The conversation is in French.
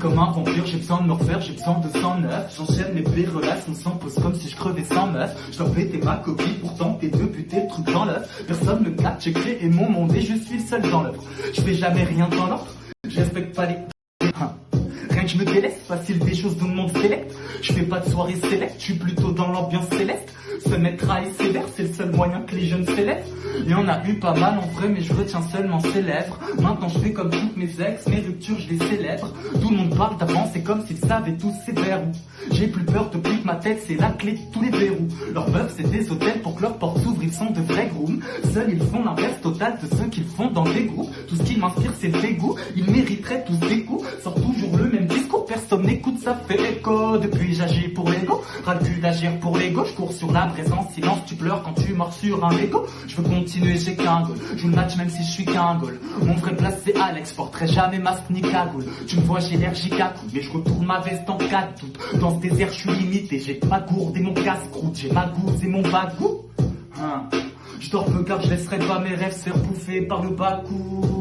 Comme un vampire, j'ai besoin de me refaire, j'ai besoin de 109 J'enchaîne les bébés relations sans pause comme si je crevais sans meuf. Je dois péter ma copie, pourtant t'es deux buter le truc dans l'œuf. Personne me capte, j'ai créé mon monde et je suis le seul dans l'œuvre Je fais jamais rien dans l'ordre, je respecte pas les... Je me délaisse, facile des choses le monde sélect Je fais pas de soirée sélect, je suis plutôt dans l'ambiance céleste. Se mettre à sévère, c'est le seul moyen que les jeunes s'élèvent y en a eu pas mal en vrai, mais je retiens seulement ses Maintenant je fais comme toutes mes ex, mes ruptures je les célèbre. Tout le monde parle d'avant, c'est comme s'ils savaient tous ces verrous. J'ai plus peur depuis que ma tête c'est la clé de tous les verrous. Leur bœuf c'est des hôtels pour que leurs portes s'ouvrent, ils sont de vrais grooms. Seuls ils font l'inverse total de ceux qu'ils font dans des groupes. Tout ce qui m'inspire c'est le dégoût, ils mériteraient tous des personne n'écoute, ça fait écho Depuis j'agis pour l'ego, ras d'agir pour l'ego. Je cours sur la présence, silence, tu pleures quand tu mords sur un ego Je veux continuer, j'ai qu'un goal, joue le match même si je suis qu'un goal. Mon vrai place c'est Alex, porterai jamais masque ni cagoule Tu me vois j'ai l'air mais je retourne ma veste en cas de doute. Dans ce désert je suis limité, j'ai ma gourde et mon casse-croûte. J'ai ma gousse et mon bagou hein. Je dors peu car je laisserai pas mes rêves se faire par le bas boy